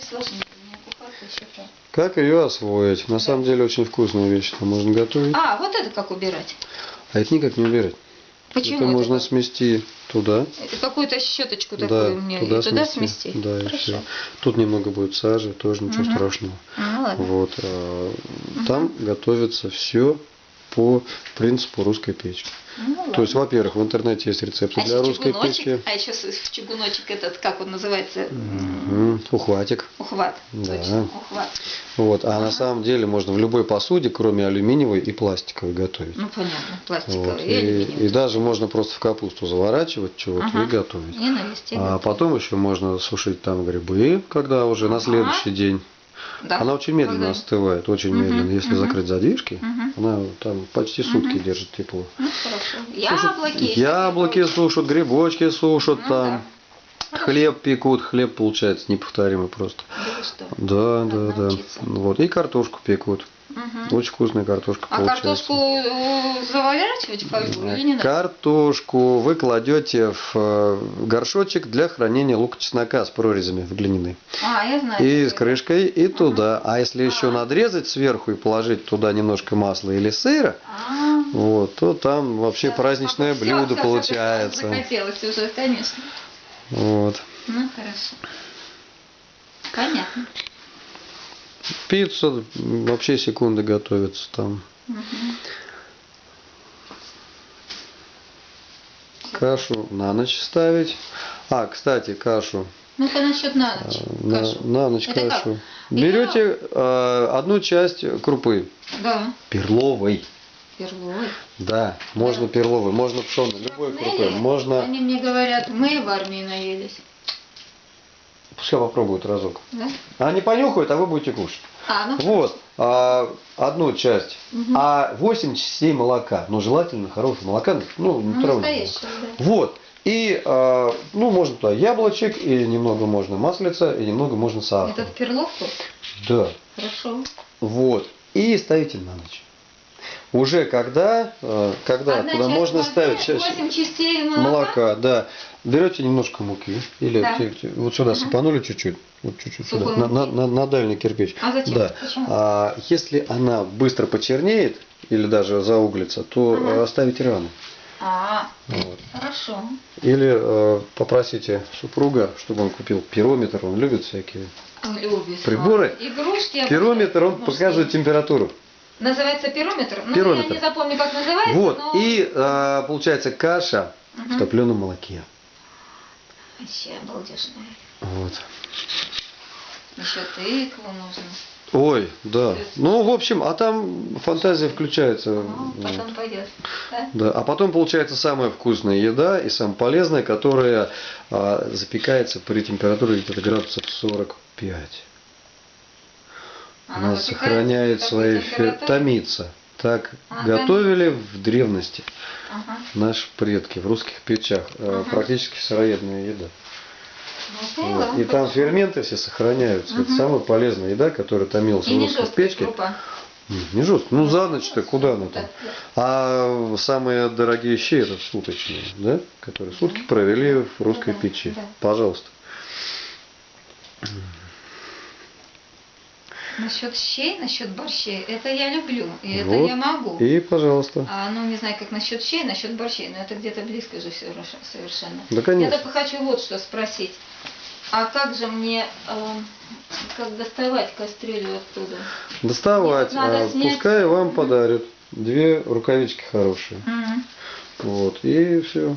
та. Как ее освоить? На самом деле очень вкусная вещь. Там можно готовить. А, вот это как убирать? А это никак не убирать. Почему это можно так? смести туда. Это Какую-то щеточку Да, такую мне туда, и туда смести. смести? Да, и Хорошо. все. Тут немного будет сажи, тоже ничего Мгм. страшного. Ну ладно. Вот. а, Там готовится все по принципу русской печки. То есть, во-первых, в интернете есть рецепты а для русской печи. а еще с- чугуночек этот, как он называется? Мгм. Ухватик. Ухват. Да. Точно, ухват. Вот. А на самом деле можно в любой посуде, кроме алюминиевой и пластиковой, готовить. Ну понятно, пластиковый Вот. и, И, и даже можно просто в капусту заворачивать чего-то Ага. и готовить. И на листе. А потом еще можно сушить там грибы, когда уже на Ага. следующий день. Да. Она очень медленно Когда- остывает, очень Мгм, медленно. Если мгм. закрыть задвижки, Мгм. она там почти сутки Мгм. держит тепло. Ну хорошо. Сушат- Яблоки. сушат, грибочки сушат Ну там. Хлеб пекут, хлеб получается неповторимый просто. Да? Да, да, да. Вот. И картошку пекут. Мгм. Очень вкусная картошка А получается. картошку заворачивать в фольгу или не надо? Картошку вы кладете в э, горшочек для хранения лука чеснока с прорезями в глиняной. А, я знаю. И с крышкой, и туда. А если еще А. надрезать сверху и положить туда немножко масла или сыра, А, вот, то там вообще да. праздничное Всё, блюдо всё, получается. Захотелось уже, конечно. Вот. Ну, хорошо. Понятно. Пицца вообще секунды готовится там. Мгм. Кашу на ночь ставить. А, кстати, кашу. Ну-ка насчет на ночь. э, На, кашу. на ночь Это как? кашу. Берете э, одну часть крупы. Да. Перловой. Перловой. Да, можно Да. перловой, можно пшеной, любой крупы. Можно. Они мне говорят, мы в армии наелись. Пускай попробуют разок. Да? Они понюхают, а вы будете кушать. А, ну Вот, а, одну часть. Мгм. А 8 частей молока. Ну, желательно хорошего молока. Ну, ну, натурального. да. Вот. И, а, ну, можно туда яблочек, и немного можно маслица, и немного можно сахара. Это в перловку? Да. Хорошо. Вот. И ставите на ночь. Уже когда, э, когда Одна часть можно ставить восемь частей молока. молока, да. Берете немножко муки, или Да. вот сюда сыпанули чуть-чуть, вот чуть-чуть сюда, на, на, на- на дальний кирпич. А зачем? Да. Почему? А, если она быстро почернеет или даже зауглится, то Ага. э, оставите рано. А, Вот. хорошо. Или э, попросите супруга, чтобы он купил пирометр, он любит всякие. Любит. Приборы? А, Игрушки. я Пирометр, он показывает температуру. Называется пирометр? Ну, Пирометр. я не запомню, как называется, Вот, но... и э, получается каша в Мгм. топленом молоке. Вообще обалдешная. Вот. Еще тыкву нужно. Ой, да. Ну, в общем, а там фантазия включается. Ну, Вот. потом пойдет. Да? Да, а потом получается самая вкусная еда и самая полезная, которая а, запекается при температуре где-то градусов 45. Она, сохраняет свои температуре? томится. Так Ага. готовили в древности Ага. наши предки в русских печах. Э, Ага. Практически сыроедная еда. Ну. Вот. И там ферменты все сохраняются. Это Мгм. самая полезная еда, которая томилась И в русской печке. крупа. Не, жестко. Ну за ночь-то куда она там? А самые дорогие щи это суточные, да? Которые сутки провели в русской печи. Пожалуйста. Насчет щей, насчет борщей, это я люблю. И это Вот. я могу. И пожалуйста. А, ну, не знаю, как насчет щей, насчет борщей, но это где-то близко же все совершенно. Да, Я конечно. только хочу вот что спросить. А как же мне, э, как доставать кастрюлю оттуда? Доставать. А снять. пускай вам подарят две рукавички хорошие. Мгм. Вот. И все.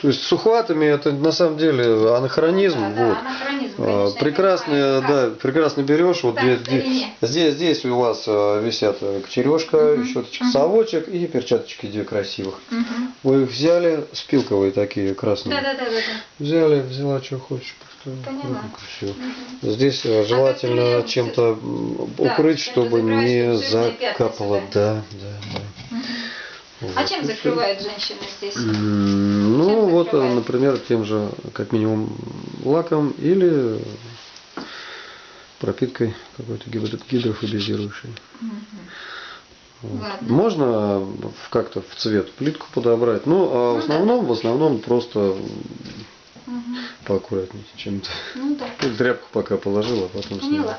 То есть с ухватами это на самом деле анахронизм. Да, да, вот. анахронизм, А, конечно, я Прекрасно, да, прекрасно берешь. Вот две- старине. здесь, здесь у вас э, висят э, кочережка, Мгм. щеточка, Мгм. совочек и перчаточки две красивых. Мгм. Вы их взяли, спилковые такие красные. Да, да, да, да, да. Взяли, взяла, что хочешь. Поняла. всё. Мгм. Здесь э, желательно кастрюлю чем-то Да, укрыть, чтобы не закапало. Да, да, да. Вот. А чем закрывают женщины здесь? Ну, Чем вот, э, закрывают? например, тем же, как минимум, лаком или пропиткой какой-то гидро- гидрофобизирующей. Вот. Ладно. Можно в- как-то в цвет плитку подобрать. Ну, а в Ну да. основном, в основном просто Мгм. поаккуратнее чем-то. Ну да. Тряпку пока положила, а потом сняла.